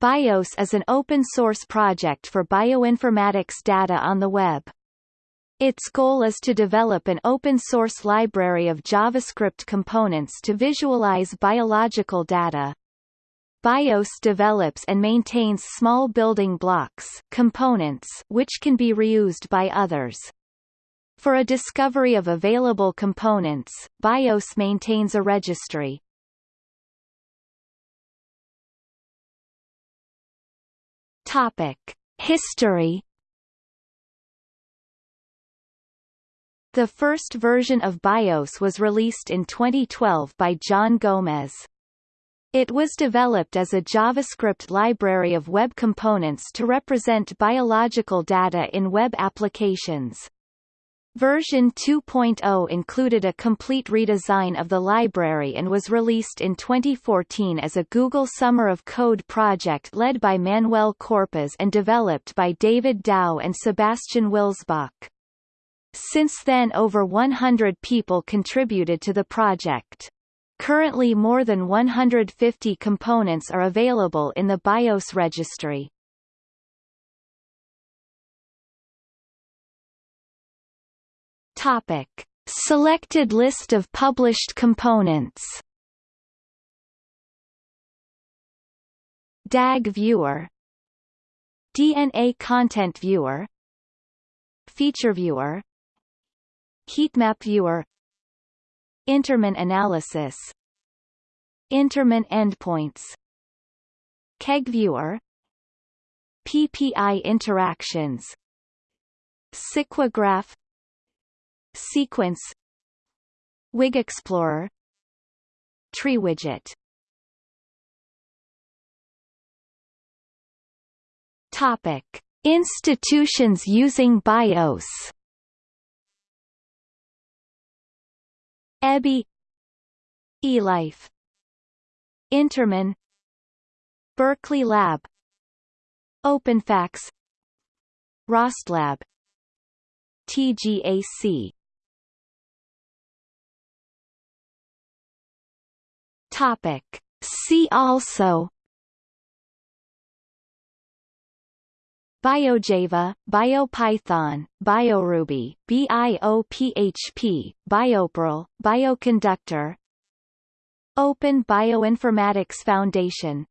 BIOS is an open-source project for bioinformatics data on the web. Its goal is to develop an open-source library of JavaScript components to visualize biological data. BIOS develops and maintains small building blocks components which can be reused by others. For a discovery of available components, BIOS maintains a registry. Topic: History The first version of BIOS was released in 2012 by John Gomez. It was developed as a JavaScript library of web components to represent biological data in web applications. Version 2.0 included a complete redesign of the library and was released in 2014 as a Google Summer of Code project led by Manuel Corpas and developed by David Dao and Sebastian Wilzbach. Since then over 100 people contributed to the project. Currently more than 150 components are available in the BIOS registry. Topic. Selected list of published components. DAG Viewer. DNA Content Viewer. Feature Viewer. Heatmap Viewer. InterMine Analysis. InterMine Endpoints. KEGG Viewer. PPI Interactions. Sequograph Sequence. Wig Explorer. Tree Widget. Topic. Institutions using BIOS. EBI eLife. InterMine Berkeley Lab. Open PHACTS ROSTLab TGAC Topic. See also. BioJava, BioPython, BioRuby, BIOPHP, BioPerl, Bioconductor. Open Bioinformatics Foundation